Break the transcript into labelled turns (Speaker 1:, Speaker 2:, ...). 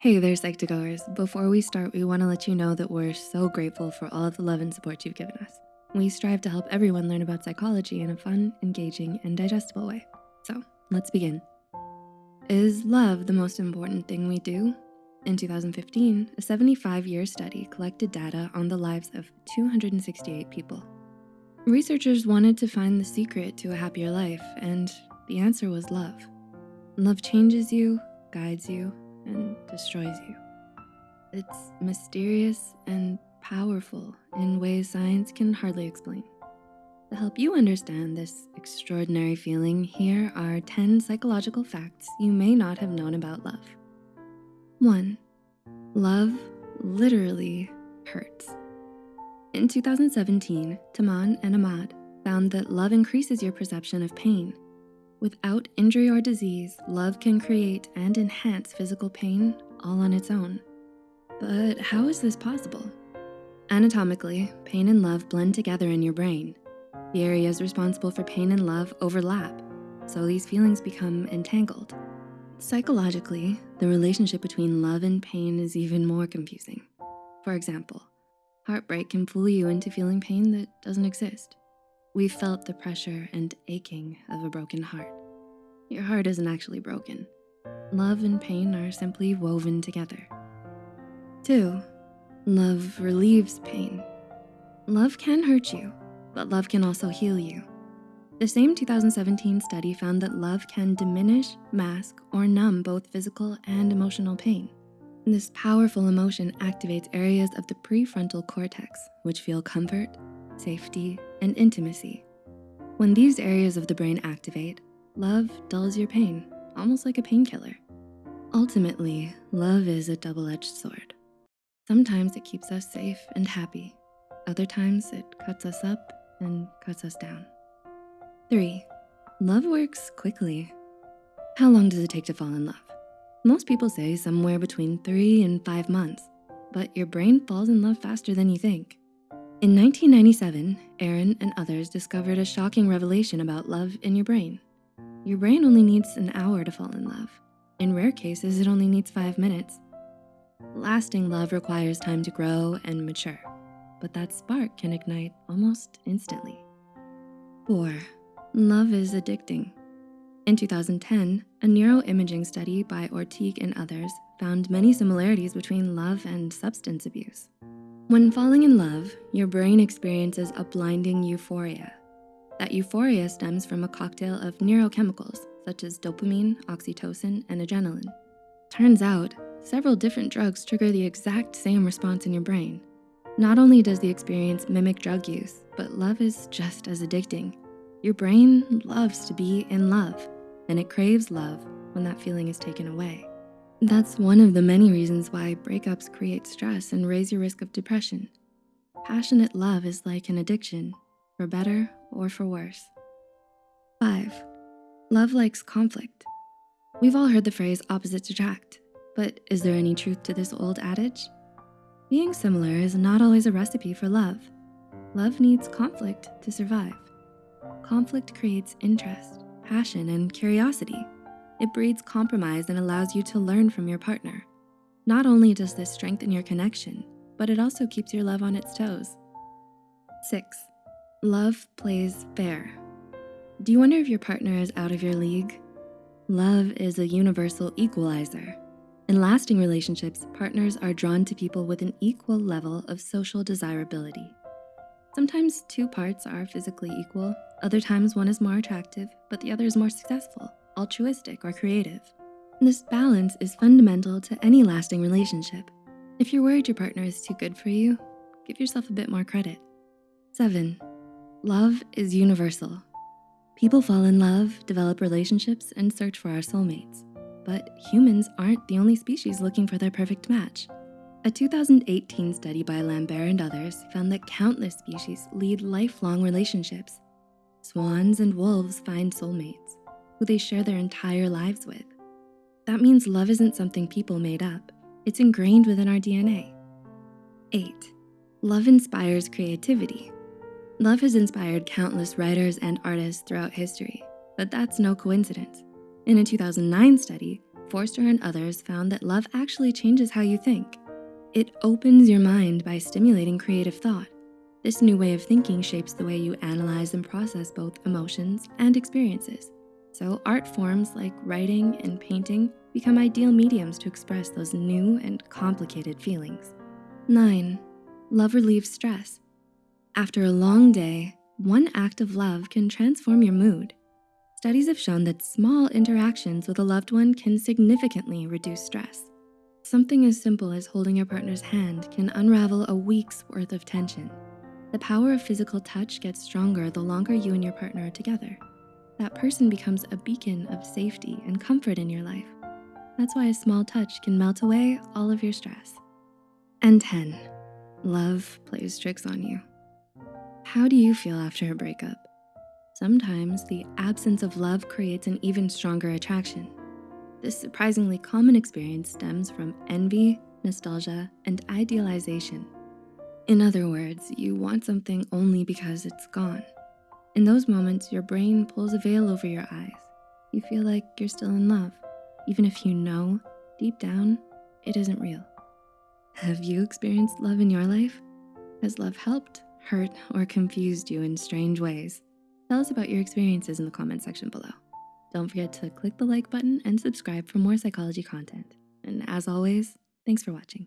Speaker 1: Hey there, Psych2Goers. Before we start, we wanna let you know that we're so grateful for all of the love and support you've given us. We strive to help everyone learn about psychology in a fun, engaging, and digestible way. So let's begin. Is love the most important thing we do? In 2015, a 75-year study collected data on the lives of 268 people. Researchers wanted to find the secret to a happier life, and the answer was love. Love changes you, guides you, and destroys you. It's mysterious and powerful in ways science can hardly explain. To help you understand this extraordinary feeling, here are 10 psychological facts you may not have known about love. One, love literally hurts. In 2017, Taman and Ahmad found that love increases your perception of pain Without injury or disease, love can create and enhance physical pain all on its own. But how is this possible? Anatomically, pain and love blend together in your brain. The areas responsible for pain and love overlap, so these feelings become entangled. Psychologically, the relationship between love and pain is even more confusing. For example, heartbreak can fool you into feeling pain that doesn't exist. We've felt the pressure and aching of a broken heart. Your heart isn't actually broken. Love and pain are simply woven together. Two, love relieves pain. Love can hurt you, but love can also heal you. The same 2017 study found that love can diminish, mask, or numb both physical and emotional pain. This powerful emotion activates areas of the prefrontal cortex, which feel comfort, safety, and intimacy. When these areas of the brain activate, love dulls your pain, almost like a painkiller. Ultimately, love is a double-edged sword. Sometimes it keeps us safe and happy. Other times it cuts us up and cuts us down. Three, love works quickly. How long does it take to fall in love? Most people say somewhere between three and five months, but your brain falls in love faster than you think. In 1997, Aron and others discovered a shocking revelation about love in your brain. Your brain only needs an hour to fall in love. In rare cases, it only needs five minutes. Lasting love requires time to grow and mature, but that spark can ignite almost instantly. Four, love is addicting. In 2010, a neuroimaging study by Ortigue and others found many similarities between love and substance abuse. When falling in love, your brain experiences a blinding euphoria. That euphoria stems from a cocktail of neurochemicals such as dopamine, oxytocin, and adrenaline. Turns out, several different drugs trigger the exact same response in your brain. Not only does the experience mimic drug use, but love is just as addicting. Your brain loves to be in love, and it craves love when that feeling is taken away. That's one of the many reasons why breakups create stress and raise your risk of depression. Passionate love is like an addiction, for better or for worse. Five, love likes conflict. We've all heard the phrase opposites attract, but is there any truth to this old adage? Being similar is not always a recipe for love. Love needs conflict to survive. Conflict creates interest, passion, and curiosity. It breeds compromise and allows you to learn from your partner. Not only does this strengthen your connection, but it also keeps your love on its toes. Six, love plays fair. Do you wonder if your partner is out of your league? Love is a universal equalizer. In lasting relationships, partners are drawn to people with an equal level of social desirability. Sometimes two parts are physically equal, other times one is more attractive, but the other is more successful altruistic, or creative. This balance is fundamental to any lasting relationship. If you're worried your partner is too good for you, give yourself a bit more credit. Seven, love is universal. People fall in love, develop relationships, and search for our soulmates. But humans aren't the only species looking for their perfect match. A 2018 study by Lambert and others found that countless species lead lifelong relationships. Swans and wolves find soulmates who they share their entire lives with. That means love isn't something people made up. It's ingrained within our DNA. Eight, love inspires creativity. Love has inspired countless writers and artists throughout history, but that's no coincidence. In a 2009 study, Forster and others found that love actually changes how you think. It opens your mind by stimulating creative thought. This new way of thinking shapes the way you analyze and process both emotions and experiences. So art forms like writing and painting become ideal mediums to express those new and complicated feelings. Nine, love relieves stress. After a long day, one act of love can transform your mood. Studies have shown that small interactions with a loved one can significantly reduce stress. Something as simple as holding your partner's hand can unravel a week's worth of tension. The power of physical touch gets stronger the longer you and your partner are together. That person becomes a beacon of safety and comfort in your life. That's why a small touch can melt away all of your stress. And 10, love plays tricks on you. How do you feel after a breakup? Sometimes the absence of love creates an even stronger attraction. This surprisingly common experience stems from envy, nostalgia, and idealization. In other words, you want something only because it's gone. In those moments, your brain pulls a veil over your eyes. You feel like you're still in love, even if you know deep down it isn't real. Have you experienced love in your life? Has love helped, hurt, or confused you in strange ways? Tell us about your experiences in the comment section below. Don't forget to click the like button and subscribe for more psychology content. And as always, thanks for watching.